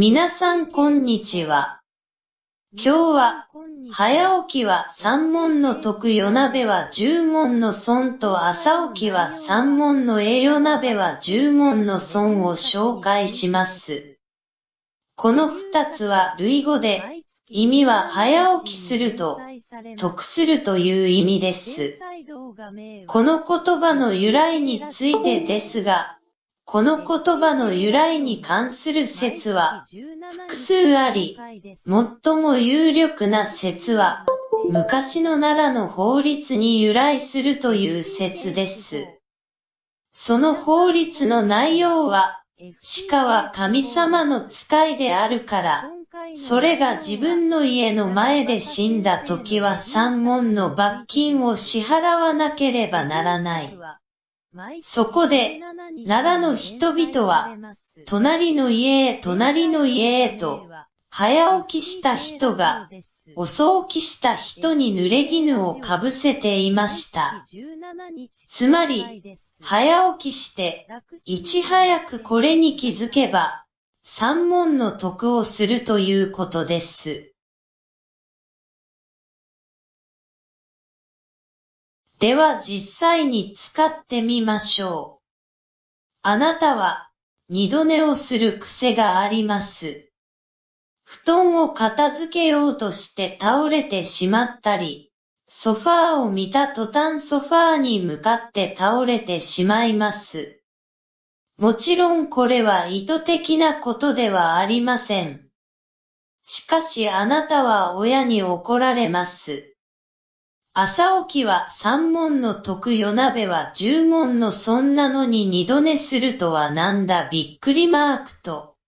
皆さんこんにちは。今日は、早起きは三問の得夜鍋は十問の損と朝起きは三問の栄夜鍋は十問の損を紹介します。この二つは類語で、意味は早起きすると、得するという意味です。この言葉の由来についてですが、この言葉の由来に関する説は複数あり、最も有力な説は、昔の奈良の法律に由来するという説です。その法律の内容は、鹿は神様の使いであるから、それが自分の家の前で死んだ時は三門の罰金を支払わなければならない。そこで、奈良の人々は、隣の家へ隣の家へと、早起きした人が、遅起きした人に濡れ衣をかぶせていました。つまり、早起きして、いち早くこれに気づけば、三問の得をするということです。では実際に使ってみましょう。あなたは、二度寝をする癖があります。布団を片付けようとして倒れてしまったり、ソファーを見た途端ソファーに向かって倒れてしまいます。もちろんこれは意図的なことではありません。しかしあなたは親に怒られます。朝起きは三問の得夜鍋は十問のそんなのに二度寝するとはなんだびっくりマークと。